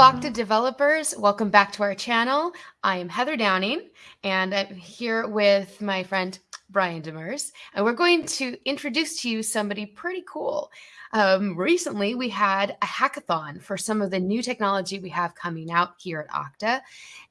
Okta developers, welcome back to our channel. I am Heather Downing and I'm here with my friend Brian Demers, and we're going to introduce to you somebody pretty cool. Um, recently, we had a hackathon for some of the new technology we have coming out here at Okta,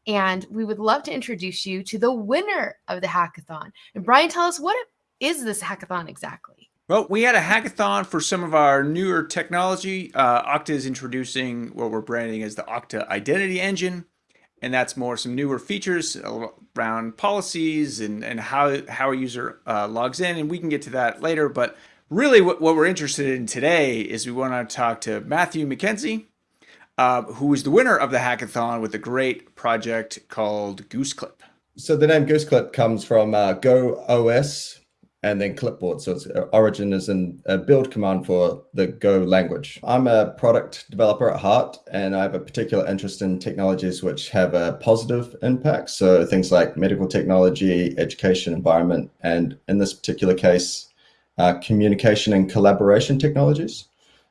and we would love to introduce you to the winner of the hackathon. And Brian, tell us what is this hackathon exactly? Well, we had a hackathon for some of our newer technology. Uh, Okta is introducing what we're branding as the Okta Identity Engine, and that's more some newer features around policies and, and how, how a user uh, logs in, and we can get to that later. But really what, what we're interested in today is we want to talk to Matthew McKenzie, uh, who is the winner of the hackathon with a great project called Gooseclip. So the name Gooseclip comes from uh, Go OS, and then clipboard. So its uh, origin is in a build command for the Go language. I'm a product developer at heart, and I have a particular interest in technologies which have a positive impact. So things like medical technology, education environment, and in this particular case, uh, communication and collaboration technologies.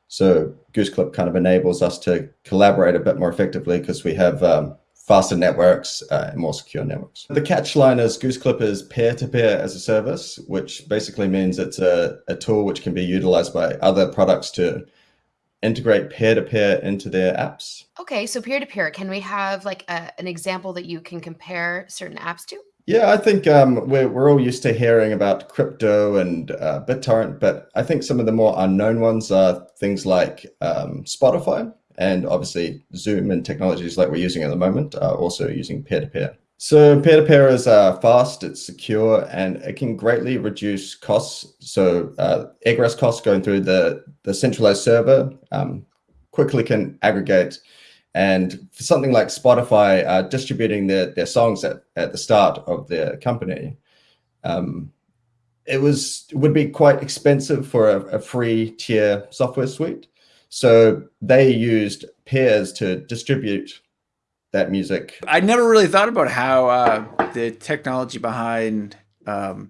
So Gooseclip kind of enables us to collaborate a bit more effectively because we have um, faster networks uh, and more secure networks. The catch line is Gooseclip is peer-to-peer -peer as a service, which basically means it's a, a tool which can be utilized by other products to integrate peer-to-peer -peer into their apps. Okay, so peer-to-peer, -peer, can we have like a, an example that you can compare certain apps to? Yeah, I think um, we're, we're all used to hearing about crypto and uh, BitTorrent, but I think some of the more unknown ones are things like um, Spotify and obviously Zoom and technologies like we're using at the moment are also using peer-to-peer. -peer. So peer-to-peer -peer is uh, fast, it's secure, and it can greatly reduce costs. So uh, egress costs going through the, the centralized server um, quickly can aggregate. And for something like Spotify uh, distributing their, their songs at, at the start of their company, um, it was would be quite expensive for a, a free tier software suite. So they used peers to distribute that music. I never really thought about how uh, the technology behind um,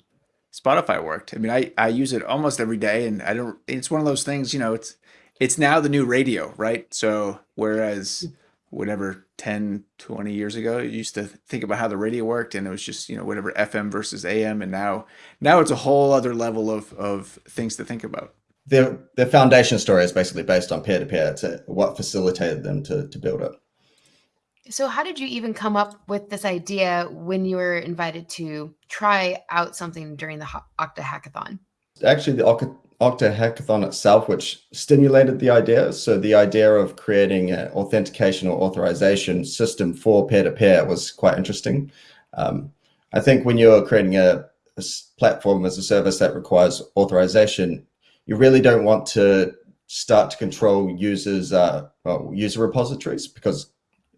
Spotify worked. I mean, I, I use it almost every day and I don't, it's one of those things, you know, it's, it's now the new radio, right? So whereas whatever 10, 20 years ago, you used to think about how the radio worked and it was just, you know, whatever FM versus AM. And now, now it's a whole other level of, of things to think about their their foundation story is basically based on peer to peer. to what facilitated them to to build it. So, how did you even come up with this idea when you were invited to try out something during the Okta hackathon? Actually, the Okta hackathon itself, which stimulated the idea. So, the idea of creating an authentication or authorization system for peer to peer was quite interesting. Um, I think when you're creating a, a platform as a service that requires authorization, you really don't want to start to control users, uh, well, user repositories because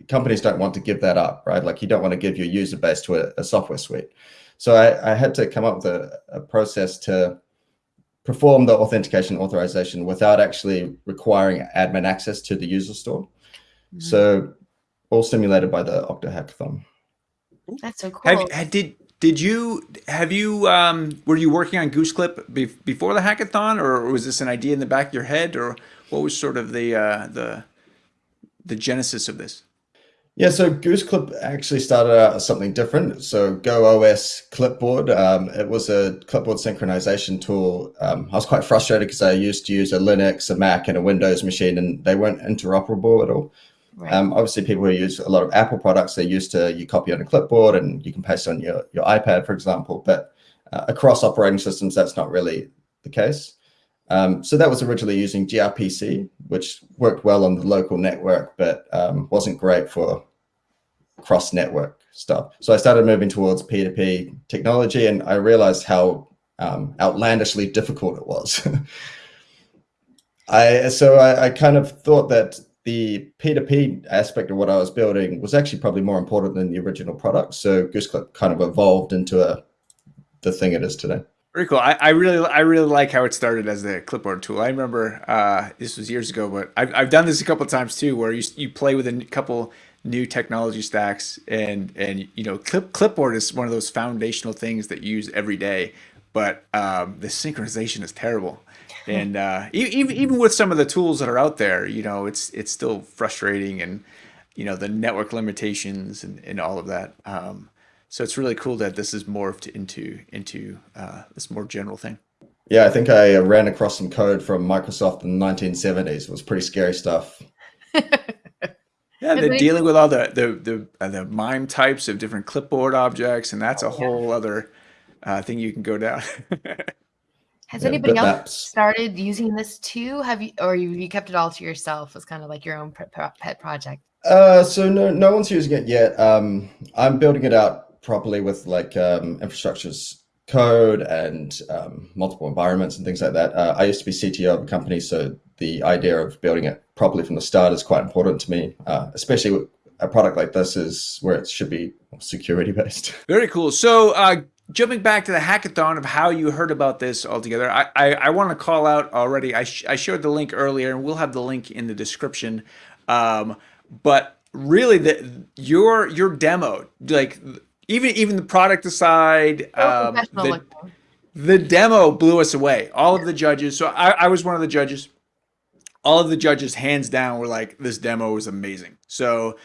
companies don't want to give that up, right? Like you don't want to give your user base to a, a software suite. So I, I, had to come up with a, a, process to perform the authentication authorization without actually requiring admin access to the user store. Mm -hmm. So all stimulated by the Okta hackathon. That's so cool. Have, did did you have you um, were you working on Gooseclip be before the hackathon, or was this an idea in the back of your head, or what was sort of the uh, the the genesis of this? Yeah, so Gooseclip actually started out as something different. So Go OS Clipboard, um, it was a clipboard synchronization tool. Um, I was quite frustrated because I used to use a Linux, a Mac, and a Windows machine, and they weren't interoperable at all. Right. Um, obviously, people who use a lot of Apple products, they're used to you copy on a clipboard and you can paste on your, your iPad, for example. But uh, across operating systems, that's not really the case. Um, so that was originally using gRPC, which worked well on the local network, but um, wasn't great for cross-network stuff. So I started moving towards P2P technology, and I realized how um, outlandishly difficult it was. I so I, I kind of thought that the P2P aspect of what I was building was actually probably more important than the original product. So Gooseclip kind of evolved into a the thing it is today. Very cool. I, I really I really like how it started as the clipboard tool. I remember uh, this was years ago, but I've, I've done this a couple times too, where you you play with a couple new technology stacks, and and you know clip clipboard is one of those foundational things that you use every day, but um, the synchronization is terrible and uh, even even with some of the tools that are out there, you know, it's it's still frustrating. And you know the network limitations and, and all of that. Um, so it's really cool that this is morphed into into uh, this more general thing. Yeah, I think I ran across some code from Microsoft in the 1970s. It was pretty scary stuff. Yeah, they're dealing with all the the the, uh, the MIME types of different clipboard objects, and that's a whole yeah. other uh, thing you can go down. Has yeah, anybody else maps. started using this too? Have you, or you, you kept it all to yourself as kind of like your own pet project? Uh, so no, no one's using it yet. Um, I'm building it out properly with like um, infrastructures code and um, multiple environments and things like that. Uh, I used to be CTO of a company, so the idea of building it properly from the start is quite important to me, uh, especially with a product like this is where it should be security based. Very cool. So uh, jumping back to the hackathon of how you heard about this altogether, I, I, I want to call out already. I, sh I showed the link earlier, and we'll have the link in the description. Um, but really, the your your demo, like even even the product aside, um, the, the demo blew us away. All of the judges. So I, I was one of the judges all of the judges hands down were like this demo was amazing so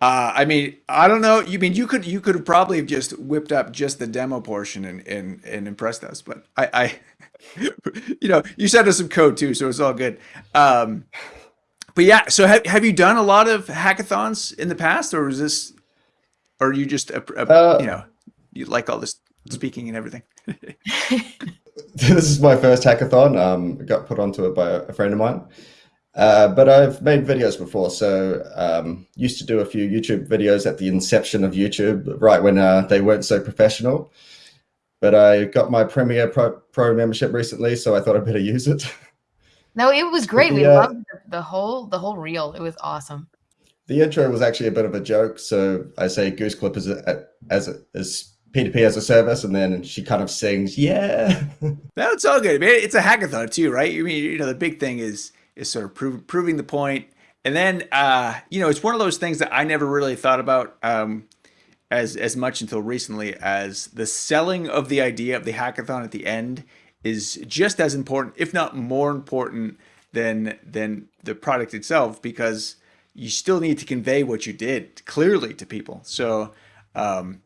uh, I mean, I don't know. You mean you could you could have probably just whipped up just the demo portion and and, and impressed us, but I, I you know, you sent us some code too, so it's all good. Um, but yeah, so have have you done a lot of hackathons in the past, or is this, or you just a, a, uh, you know, you like all this speaking and everything? this is my first hackathon. Um, got put onto it by a friend of mine. Uh, but I've made videos before, so um, used to do a few YouTube videos at the inception of YouTube, right when uh, they weren't so professional. But I got my Premiere Pro, Pro, membership recently, so I thought I'd better use it. No, it was great. The, we uh, loved the whole the whole reel. It was awesome. The intro was actually a bit of a joke. So I say Goose Clip as a, as a, as P2P as a service, and then she kind of sings, "Yeah." That's all good. It's a hackathon too, right? I mean, you know, the big thing is is sort of proving the point. And then, uh, you know, it's one of those things that I never really thought about um, as as much until recently as the selling of the idea of the hackathon at the end is just as important, if not more important, than than the product itself, because you still need to convey what you did clearly to people. So um,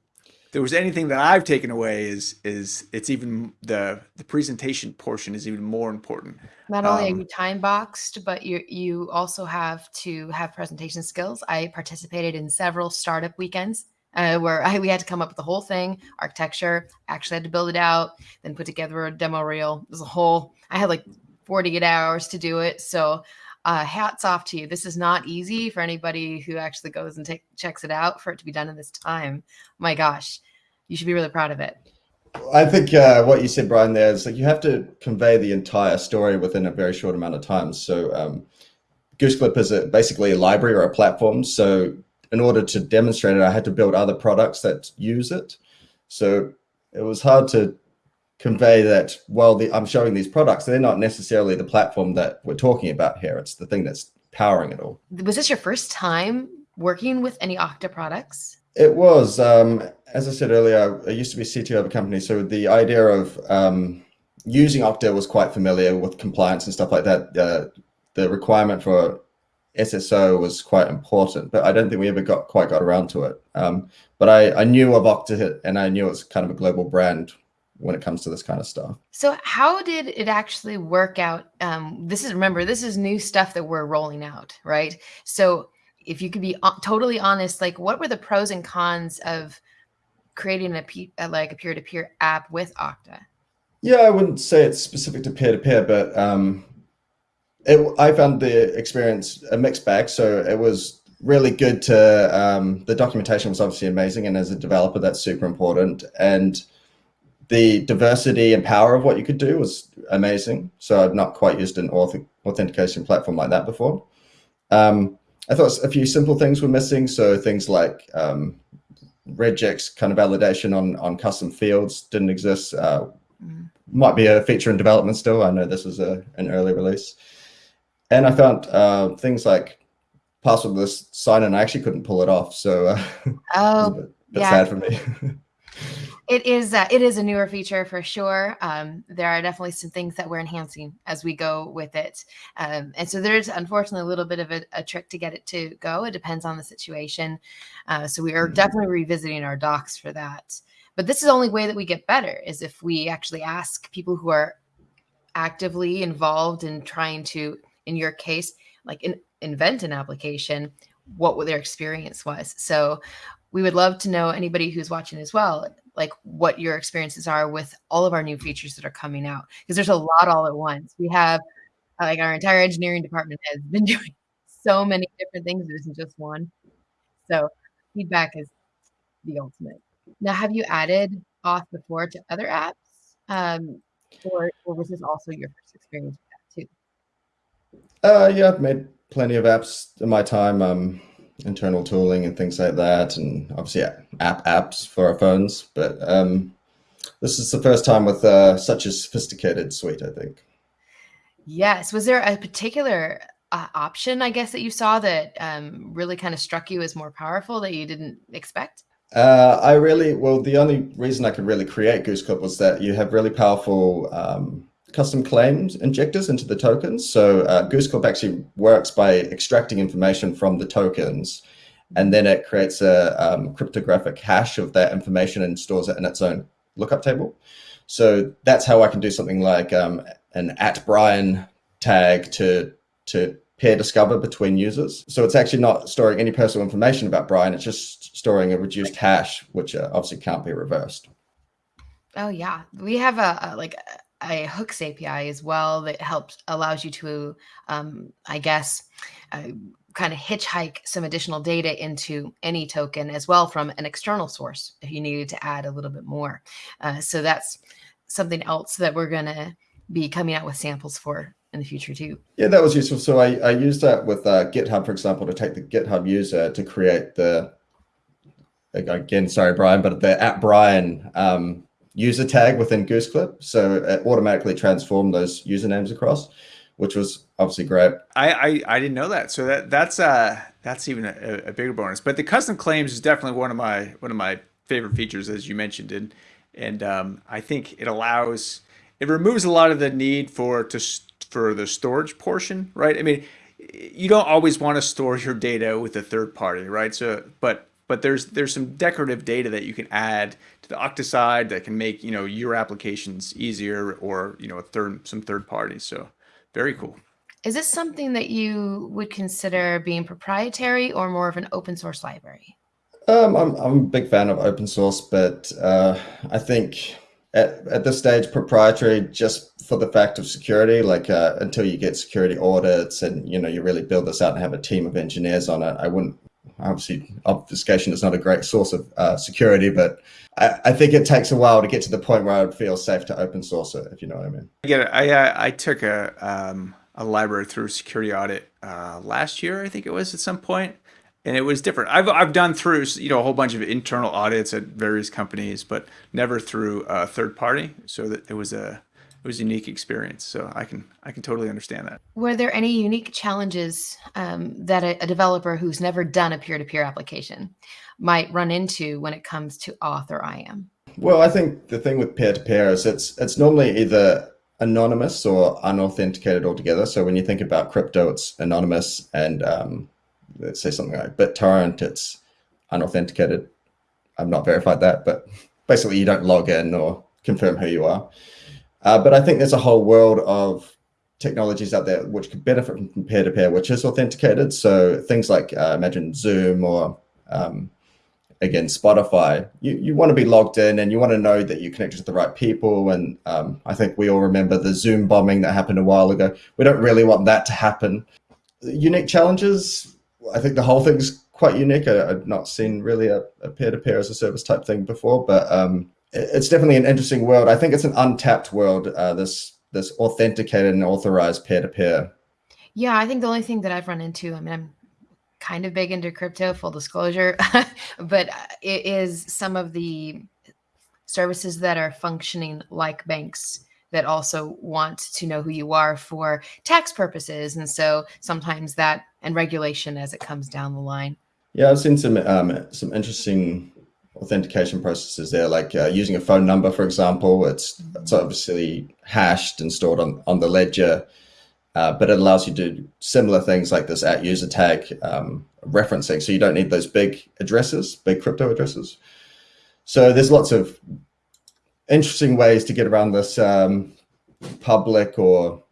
there was anything that I've taken away is is it's even the the presentation portion is even more important. Not only um, are you time boxed, but you you also have to have presentation skills. I participated in several startup weekends uh, where I, we had to come up with the whole thing, architecture. Actually, had to build it out, then put together a demo reel. It was a whole. I had like 48 hours to do it. So uh, hats off to you. This is not easy for anybody who actually goes and take, checks it out for it to be done in this time. My gosh, you should be really proud of it. I think uh, what you said, Brian, there is like you have to convey the entire story within a very short amount of time. So um, GooseClip is a, basically a library or a platform. So in order to demonstrate it, I had to build other products that use it. So it was hard to convey that while the, I'm showing these products, they're not necessarily the platform that we're talking about here. It's the thing that's powering it all. Was this your first time working with any Okta products? It was. Um, as I said earlier, I used to be CTO of a company. So the idea of um, using Okta was quite familiar with compliance and stuff like that. Uh, the requirement for SSO was quite important, but I don't think we ever got quite got around to it. Um, but I, I knew of Okta and I knew it's kind of a global brand when it comes to this kind of stuff. So how did it actually work out? Um, this is remember this is new stuff that we're rolling out, right? So if you could be uh, totally honest, like what were the pros and cons of creating a, a like a peer-to-peer app with Okta? Yeah, I wouldn't say it's specific to peer-to-peer, but um, it, I found the experience a mixed bag. So it was really good to um, the documentation was obviously amazing, and as a developer, that's super important. And the diversity and power of what you could do was amazing. So I've not quite used an authentication platform like that before. Um, I thought a few simple things were missing. So things like um, regex kind of validation on, on custom fields didn't exist. Uh. Might be a feature in development still. I know this is a, an early release. And I found uh, things like passwordless sign-in. I actually couldn't pull it off. So uh, oh, it bit, bit yeah. sad for me. it is uh, it is a newer feature for sure. Um, there are definitely some things that we're enhancing as we go with it, um, and so there's unfortunately a little bit of a, a, trick to get it to go. It depends on the situation. Uh, so we are mm-hmm. definitely revisiting our docs for that. But this is the only way that we get better is if we actually ask people who are actively involved in trying to, in your case, like in, invent an application, what their experience was. So we would love to know anybody who's watching as well, like what your experiences are with all of our new features that are coming out. Because there's a lot all at once. We have like our entire engineering department has been doing so many different things. It isn't just one. So feedback is the ultimate. Now, have you added auth before to other apps? Um, or, or was this also your first experience with that too? Uh, yeah, I've made plenty of apps in my time, um, internal tooling and things like that, and obviously app apps for our phones. But um, this is the first time with uh, such a sophisticated suite, I think. Yes. Was there a particular uh, option, I guess, that you saw that um, really kind of struck you as more powerful that you didn't expect? Uh, I really, well, the only reason I could really create GooseClip was that you have really powerful um, custom claims injectors into the tokens. So uh, GooseClip actually works by extracting information from the tokens, and then it creates a um, cryptographic hash of that information and stores it in its own lookup table. So that's how I can do something like um, an at Brian tag to to pair discover between users. So it's actually not storing any personal information about Brian. It's just storing a reduced hash, which uh, obviously can't be reversed. Oh yeah, we have a, a like a hooks API as well that helps allows you to, um, I guess, uh, kind of hitchhike some additional data into any token as well from an external source if you needed to add a little bit more. Uh, so that's something else that we're going to be coming out with samples for in the future too. Yeah, that was useful. So I, I used that with uh, GitHub, for example, to take the GitHub user to create the, again, sorry, Brian, but the at Brian um, user tag within GooseClip. So it automatically transformed those usernames across, which was obviously great. I, I, I didn't know that. So that that's uh that's even a, a, bigger bonus. But the custom claims is definitely one of my one of my favorite features, as you mentioned, and and um, I think it allows it removes a lot of the need for to for the storage portion, right? I mean, you don't always want to store your data with a third party, right? So, but but there's there's some decorative data that you can add the Okta side that can make you know your applications easier, or you know a third some third parties. So, very cool. Is this something that you would consider being proprietary or more of an open source library? Um, I'm, I'm a big fan of open source, but uh, I think at, at this stage proprietary just for the fact of security like uh, until you get security audits and you know you really build this out and have a team of engineers on it i wouldn't obviously obfuscation is not a great source of uh, security but I, I, think it takes a while to get to the point where i would feel safe to open source it if you know what i mean i i, I, I took a, um, a library through security audit uh, last year i think it was at some point and it was different. I've I've done through you know a whole bunch of internal audits at various companies, but never through a third party. So that it was a it was a unique experience. So I can I can totally understand that. Were there any unique challenges um, that a, a, developer who's never done a peer to peer application might run into when it comes to auth or IAM? Well, I think the thing with peer to peer is it's it's normally either anonymous or unauthenticated altogether. So when you think about crypto, it's anonymous and um, let's say something like BitTorrent, it's unauthenticated. I've not verified that, but basically you don't log in or confirm who you are. Uh, but I think there's a whole world of technologies out there which could benefit from peer-to-peer, which is authenticated. So things like uh, imagine Zoom or um, again Spotify. You you want to be logged in and you want to know that you connected to the right people. And um, I think we all remember the Zoom bombing that happened a while ago. We don't really want that to happen. Unique challenges I think the whole thing's quite unique. I, have not seen really a, peer-to-peer as a service type thing before, but um, it's definitely an interesting world. I think it's an untapped world. Uh, this this authenticated and authorized peer-to-peer. Yeah, I think the only thing that I've run into, I mean, I'm kind of big into crypto, full disclosure, but it is some of the services that are functioning like banks that also want to know who you are for tax purposes. And so sometimes that and regulation as it comes down the line. Yeah, I've seen some um, some interesting authentication processes there, like uh, using a phone number, for example. It's, it's obviously hashed and stored on, on the ledger, uh, but it allows you to do similar things like this at user tag um, referencing. So you don't need those big addresses, big crypto addresses. So there's lots of interesting ways to get around this um, public or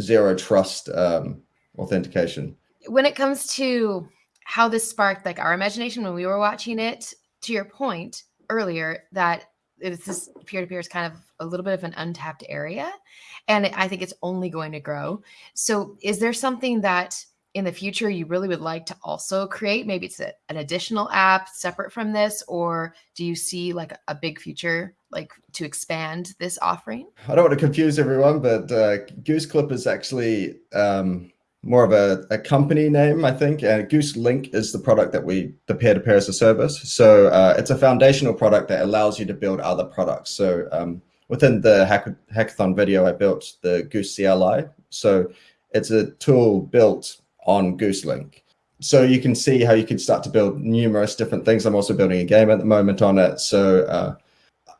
zero trust um, authentication. When it comes to how this sparked like our imagination when we were watching it, to your point earlier that it's this peer-to-peer is kind of a little bit of an untapped area and i think it's only going to grow. So is there something that in the future you really would like to also create? Maybe it's a, an additional app separate from this or do you see like a big future like to expand this offering? I don't want to confuse everyone but uh, goose clip is actually um, more of a, a company name, I think. And Goose Link is the product that we, the peer-to-peer as a service. So uh, it's a foundational product that allows you to build other products. So um, within the hack hackathon video, I built the Goose CLI. So it's a tool built on Goose Link. So you can see how you can start to build numerous different things. I'm also building a game at the moment on it. So uh,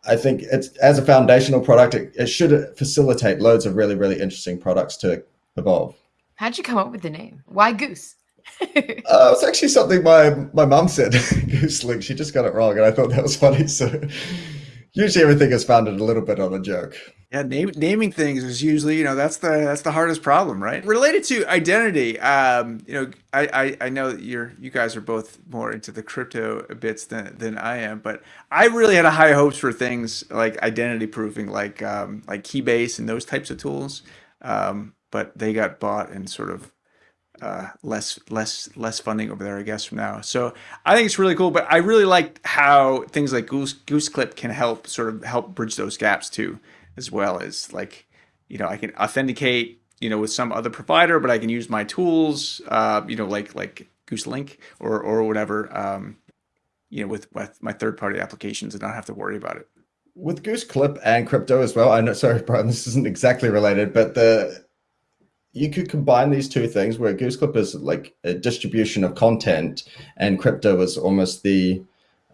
I think it's as a foundational product, it, it should facilitate loads of really, really interesting products to evolve. How'd you come up with the name? Why Goose? uh, it's actually something my my mom said. Goose Link. She just got it wrong, and I thought that was funny. So usually everything is founded a little bit on a joke. Yeah, name, naming things is usually you know that's the that's the hardest problem, right? Related to identity, um, you know, I, I I know that you're you guys are both more into the crypto bits than than I am, but I really had a high hopes for things like identity proofing, like um, like Keybase and those types of tools. Um, but they got bought and sort of uh, less less less funding over there, I guess, from now. So I think it's really cool. But I really like how things like Goose Goose Clip can help sort of help bridge those gaps too, as well as like you know I can authenticate you know with some other provider, but I can use my tools, uh, you know, like like Goose Link or or whatever, um, you know, with with my third party applications and not have to worry about it. With Goose Clip and crypto as well. I know, sorry, Brian, this isn't exactly related, but the you could combine these two things where GooseClip is like a distribution of content and crypto is almost the,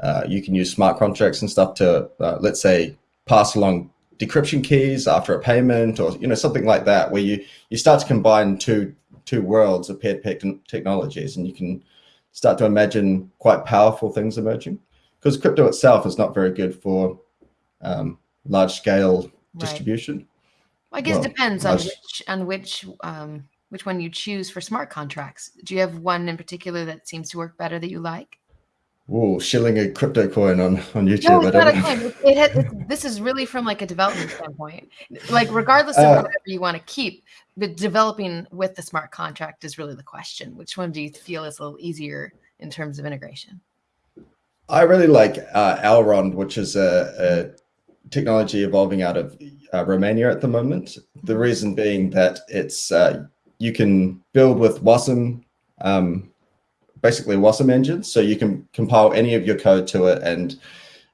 uh, you can use smart contracts and stuff to, uh, let's say, pass along decryption keys after a payment or, you know, something like that, where you, you start to combine two, two worlds of peer-to-peer technologies and you can start to imagine quite powerful things emerging because crypto itself is not very good for um, large scale right. distribution. I guess well, it depends on which on which um, which one you choose for smart contracts. Do you have one in particular that seems to work better that you like? Oh, shilling a crypto coin on on YouTube. No, it's not a coin. It, it it, this is really from like a development standpoint. Like regardless of uh, whatever you want to keep, but developing with the smart contract is really the question. Which one do you feel is a little easier in terms of integration? I really like uh, Elrond, which is a, a technology evolving out of uh, Romania at the moment. The reason being that it's uh, you can build with WASM, um, basically WASM engines, so you can compile any of your code to it and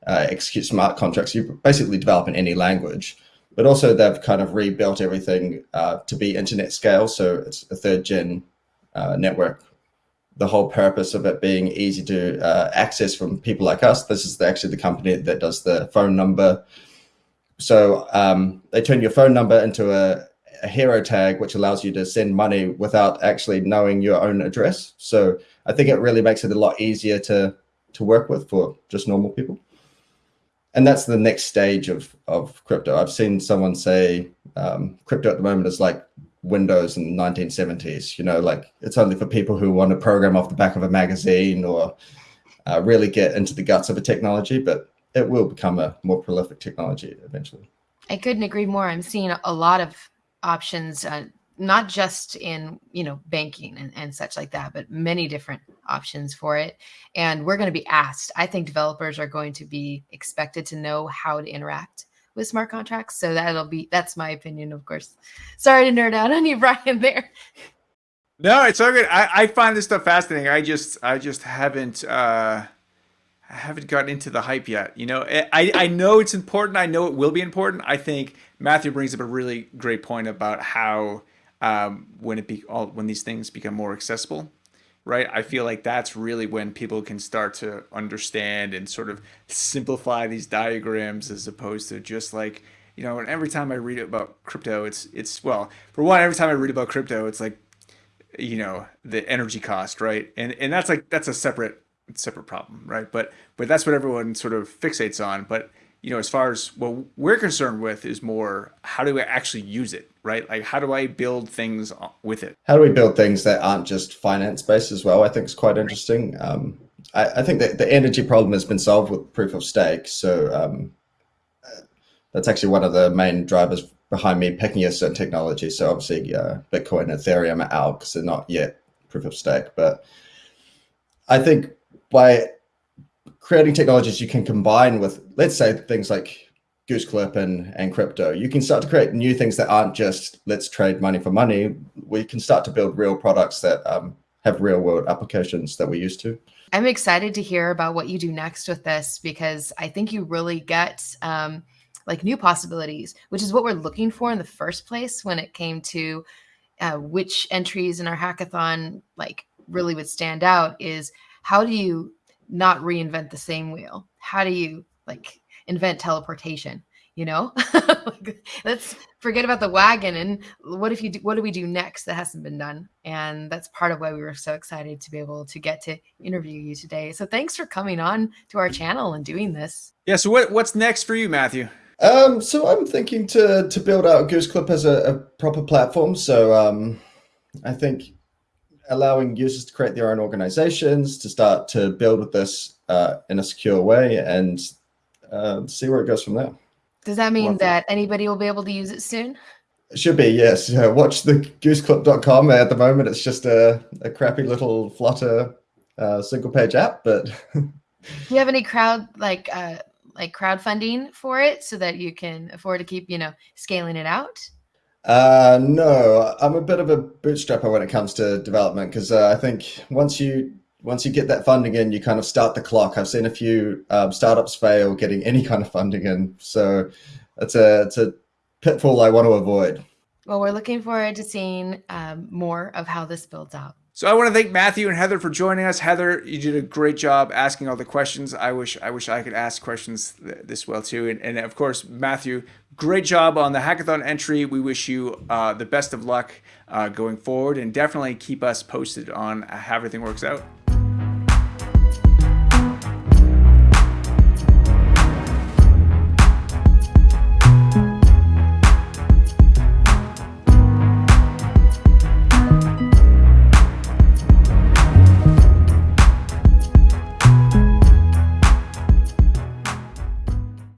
uh, execute smart contracts. You basically develop in any language, but also they've kind of rebuilt everything uh, to be internet scale, so it's a third gen uh, network. The whole purpose of it being easy to uh, access from people like us. This is actually the company that does the phone number so um, they turn your phone number into a, a, hero tag, which allows you to send money without actually knowing your own address. So I think it really makes it a lot easier to to work with for just normal people. And that's the next stage of of crypto. I've seen someone say um, crypto at the moment is like Windows in the 1970s. You know, like it's only for people who want to program off the back of a magazine or uh, really get into the guts of a technology. But it will become a more prolific technology eventually. I couldn't agree more. I'm seeing a lot of options, uh, not just in you know banking and, and such like that, but many different options for it. And we're going to be asked. I think developers are going to be expected to know how to interact with smart contracts. So that'll be that's my opinion, of course. Sorry to nerd out on you, Brian. There. No, it's all good. I, I find this stuff fascinating. I just I just haven't. uh I haven't gotten into the hype yet. You know, I, I know it's important. I know it will be important. I think Matthew brings up a really great point about how um, when it be all when these things become more accessible, right? I feel like that's really when people can start to understand and sort of simplify these diagrams as opposed to just like, you know, and every time I read about crypto, it's it's well, for one, every time I read about crypto, it's like, you know, the energy cost, right? And and that's like that's a separate separate problem, right? But but that's what everyone sort of fixates on. But you know, as far as what we're concerned with is more how do I actually use it, right? Like how do I build things with it? How do we build things that aren't just finance based as well? I think is quite interesting. Um, I, I, think that the energy problem has been solved with proof of stake. So um, that's actually one of the main drivers behind me picking a certain technology. So obviously uh, Bitcoin, Ethereum are out because they're not yet proof of stake. But I think by creating technologies you can combine with, let's say, things like Gooseclip and, and crypto, you can start to create new things that aren't just let's trade money for money. We can start to build real products that um, have real world applications that we're used to. I'm excited to hear about what you do next with this because I think you really get um, like new possibilities, which is what we're looking for in the first place when it came to uh, which entries in our hackathon like really would stand out is how do you not reinvent the same wheel? How do you like invent teleportation? You know, let's forget about the wagon and what if you do, what do we do next that hasn't been done? And that's part of why we were so excited to be able to get to interview you today. So thanks for coming on to our channel and doing this. Yeah. So what, what's next for you, Matthew? Um, so I'm thinking to to build out Goose Gooseclip as a, a proper platform. So um, I think allowing users to create their own organizations, to start to build with this uh, in a secure way and uh, see where it goes from there. Does that mean that anybody will be able to use it soon? It should be, yes. Uh, watch the gooseclip.com. At the moment, it's just a, a crappy little Flutter uh, single page app, but. Do you have any crowd like uh, like crowdfunding for it so that you can afford to keep, you know, scaling it out? Uh, no, I'm a bit of a bootstrapper when it comes to development because uh, I think once you once you get that funding in, you kind of start the clock. I've seen a few um, startups fail getting any kind of funding in, so it's a it's a pitfall I want to avoid. Well, we're looking forward to seeing um, more of how this builds out. So I want to thank Matthew and Heather for joining us. Heather, you did a great job asking all the questions. I wish I wish I could ask questions this well too. And, and of course, Matthew, great job on the hackathon entry. We wish you uh, the best of luck uh, going forward, and definitely keep us posted on how everything works out.